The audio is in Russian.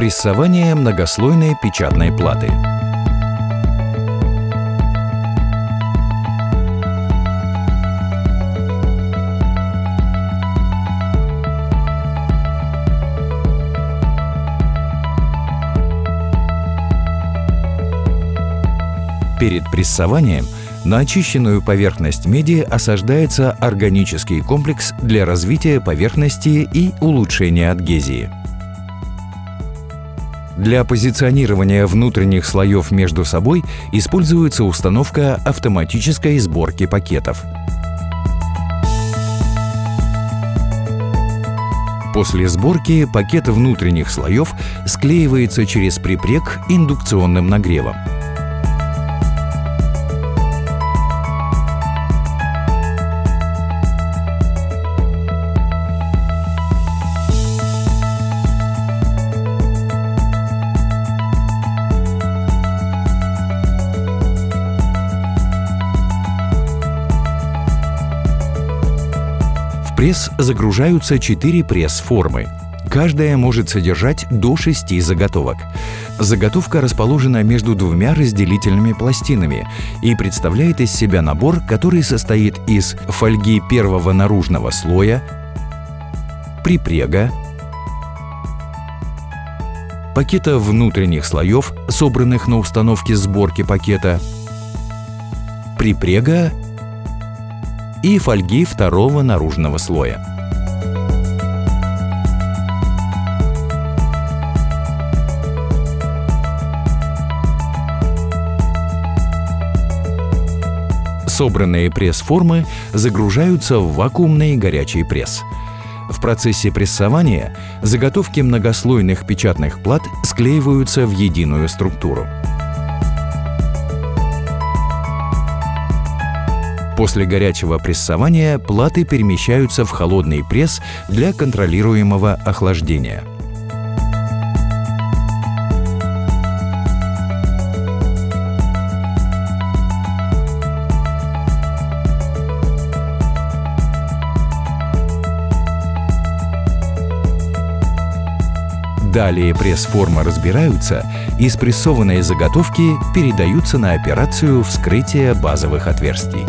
Прессование многослойной печатной платы. Перед прессованием на очищенную поверхность меди осаждается органический комплекс для развития поверхности и улучшения адгезии. Для позиционирования внутренних слоев между собой используется установка автоматической сборки пакетов. После сборки пакет внутренних слоев склеивается через припрек индукционным нагревом. Пресс загружаются 4 пресс-формы. Каждая может содержать до 6 заготовок. Заготовка расположена между двумя разделительными пластинами и представляет из себя набор, который состоит из фольги первого наружного слоя, припрега, пакета внутренних слоев, собранных на установке сборки пакета, припрега и фольги второго наружного слоя. Собранные пресс-формы загружаются в вакуумный горячий пресс. В процессе прессования заготовки многослойных печатных плат склеиваются в единую структуру. После горячего прессования платы перемещаются в холодный пресс для контролируемого охлаждения. Далее пресс-форма разбираются и спрессованные заготовки передаются на операцию вскрытия базовых отверстий.